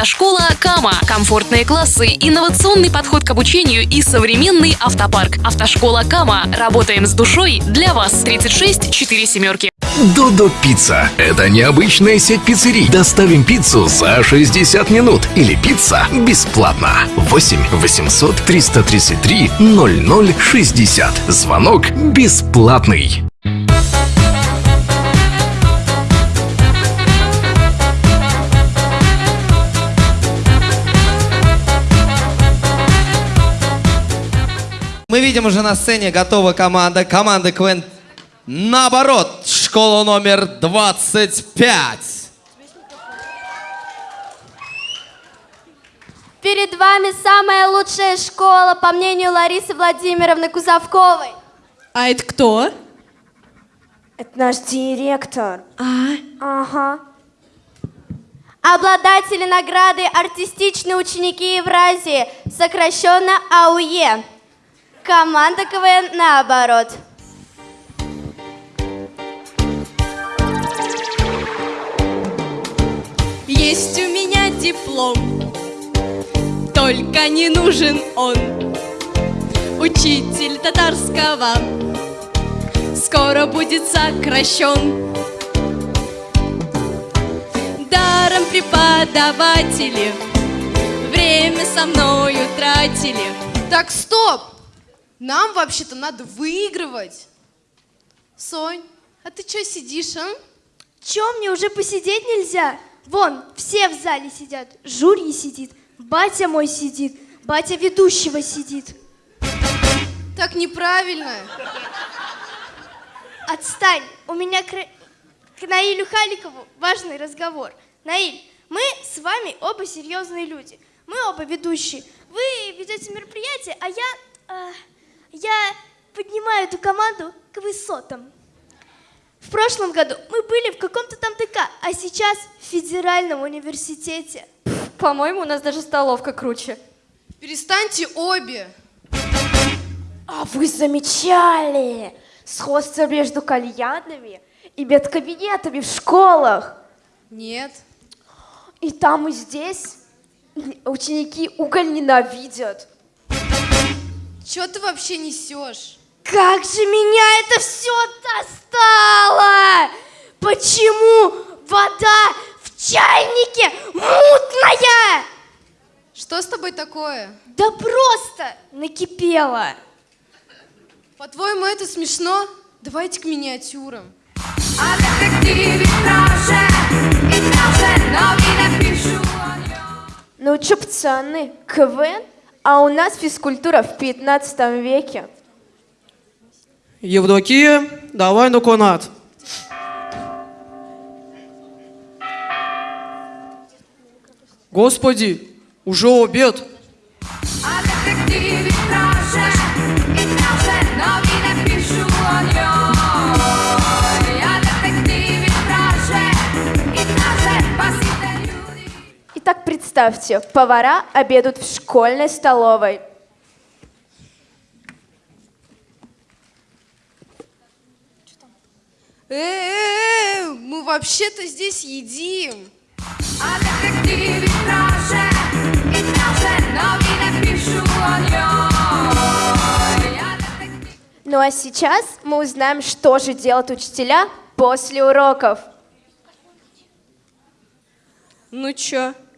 Автошкола Кама. Комфортные классы, инновационный подход к обучению и современный автопарк. Автошкола Кама. Работаем с душой для вас. 36 4 семерки. Додо Пицца. Это необычная сеть пиццерий. Доставим пиццу за 60 минут. Или пицца бесплатно. 8 800 333 0060. Звонок бесплатный. Мы видим уже на сцене готова команда. Команда КВН наоборот. Школа номер 25. Перед вами самая лучшая школа, по мнению Ларисы Владимировны Кузовковой. А это кто? Это наш директор. А, Ага. Обладатели награды «Артистичные ученики Евразии», сокращенно АУЕ. Команда КВН наоборот. есть у меня диплом, только не нужен он. Учитель татарского скоро будет сокращен. Даром преподаватели время со мною тратили. Так, стоп! Нам вообще-то надо выигрывать. Сонь, а ты что сидишь, а? Чё, мне уже посидеть нельзя? Вон, все в зале сидят. Жюри сидит, батя мой сидит, батя ведущего сидит. Так неправильно. Отстань, у меня к, к Наилю Халикову важный разговор. Наиль, мы с вами оба серьезные люди. Мы оба ведущие. Вы ведете мероприятие, а я, а, я поднимаю эту команду к высотам. В прошлом году мы были в каком-то там ТК, а сейчас в федеральном университете. По-моему, у нас даже столовка круче. Перестаньте обе. А вы замечали сходство между кальянами и медкабинетами в школах? Нет. И там, и здесь ученики уголь ненавидят. Что ты вообще несешь? Как же меня это все достало! Почему вода в чайнике мутная? Что с тобой такое? Да просто накипело. По-твоему, это смешно? Давайте к миниатюрам. Ну чё, пацаны, КВН? А у нас физкультура в 15 веке. Евдокия, давай на конат. Господи, уже обед. Итак, представьте, повара обедают в школьной столовой. Э-э-э, мы вообще-то здесь едим. Ну а сейчас мы узнаем, что же делают учителя после уроков. Ну чё,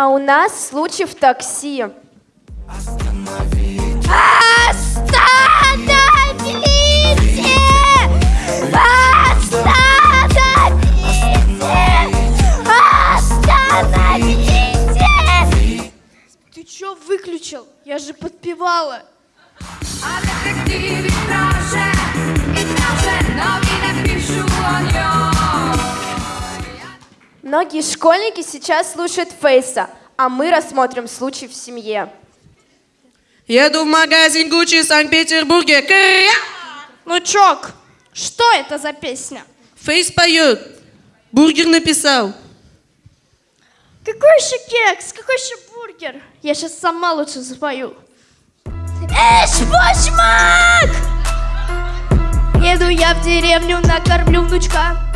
А у нас случай в такси. Остановите! Остановите! Остановите! Ты чё выключил? Я же подпевала. Многие школьники сейчас слушают Фейса, а мы рассмотрим случай в семье. Еду в магазин Гуччи в Санкт-Петербурге. Кря! Ну, Чок, что это за песня? Фейс поет. Бургер написал. Какой еще кекс? Какой еще бургер? Я сейчас сама лучше запою. Эш, башмак! Еду я в деревню, накормлю внучка.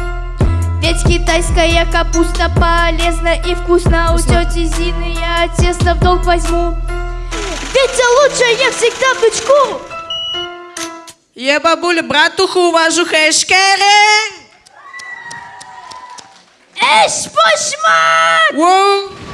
Ведь китайская капуста полезна и вкусна. У тети Зины я тесто в долг возьму. Ведь лучше я всегда внучку. Я бабуля братуху увожу хэшкерен. Эш, башмак! Воу.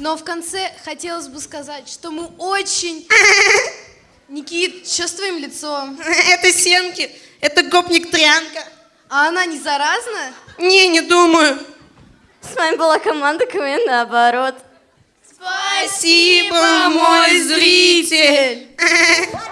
Но в конце хотелось бы сказать, что мы очень... Никит, что с твоим лицом? Это семки. Это гопник Трянка. А она не заразна? Не, не думаю. С вами была команда КВН наоборот. Спасибо, мой зритель.